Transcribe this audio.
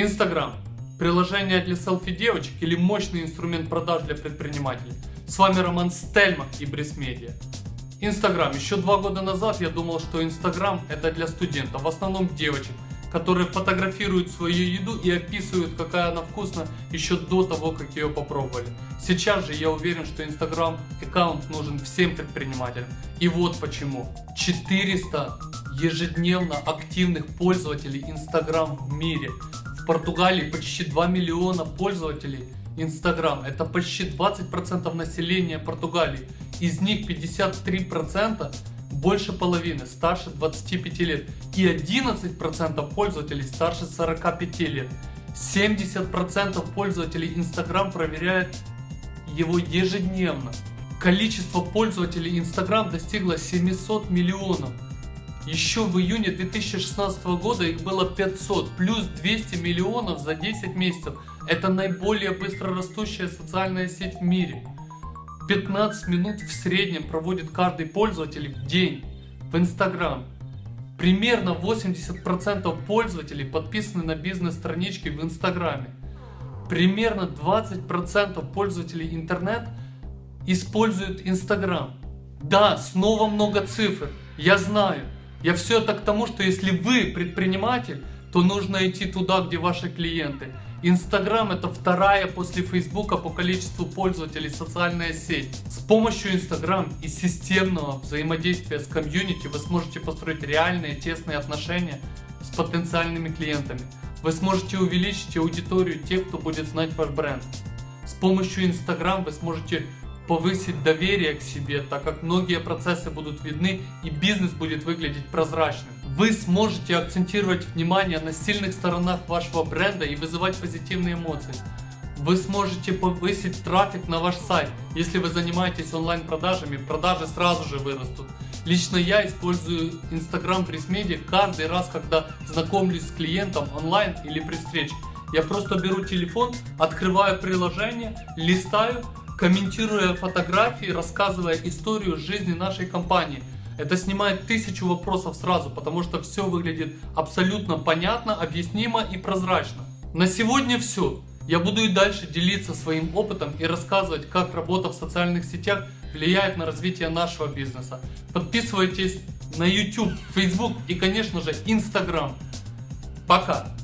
Инстаграм. Приложение для селфи девочек или мощный инструмент продаж для предпринимателей. С вами Роман Стельмах и Брисмедиа. Инстаграм. Еще два года назад я думал, что Инстаграм это для студентов, в основном девочек, которые фотографируют свою еду и описывают, какая она вкусная еще до того, как ее попробовали. Сейчас же я уверен, что Инстаграм аккаунт нужен всем предпринимателям. И вот почему. 400 ежедневно активных пользователей Инстаграм в мире. Португалии почти 2 миллиона пользователей Инстаграм. Это почти 20% населения Португалии. Из них 53% больше половины старше 25 лет и 11% пользователей старше 45 лет. 70% пользователей Instagram проверяют его ежедневно. Количество пользователей Instagram достигло 700 миллионов. Еще в июне 2016 года их было 500, плюс 200 миллионов за 10 месяцев. Это наиболее быстро растущая социальная сеть в мире. 15 минут в среднем проводит каждый пользователь в день в Instagram. Примерно 80% пользователей подписаны на бизнес-странички в Инстаграме. Примерно 20% пользователей интернет используют Инстаграм. Да, снова много цифр, я знаю. Я все это к тому, что если вы предприниматель, то нужно идти туда, где ваши клиенты. Инстаграм это вторая после Фейсбука по количеству пользователей социальная сеть. С помощью Инстаграм и системного взаимодействия с комьюнити вы сможете построить реальные тесные отношения с потенциальными клиентами. Вы сможете увеличить аудиторию тех, кто будет знать ваш бренд. С помощью Инстаграм вы сможете повысить доверие к себе, так как многие процессы будут видны и бизнес будет выглядеть прозрачным. Вы сможете акцентировать внимание на сильных сторонах вашего бренда и вызывать позитивные эмоции. Вы сможете повысить трафик на ваш сайт. Если вы занимаетесь онлайн продажами, продажи сразу же вырастут. Лично я использую Instagram Пресс каждый раз, когда знакомлюсь с клиентом онлайн или при встрече. Я просто беру телефон, открываю приложение, листаю комментируя фотографии, рассказывая историю жизни нашей компании. Это снимает тысячу вопросов сразу, потому что все выглядит абсолютно понятно, объяснимо и прозрачно. На сегодня все. Я буду и дальше делиться своим опытом и рассказывать, как работа в социальных сетях влияет на развитие нашего бизнеса. Подписывайтесь на YouTube, Facebook и конечно же Instagram. Пока!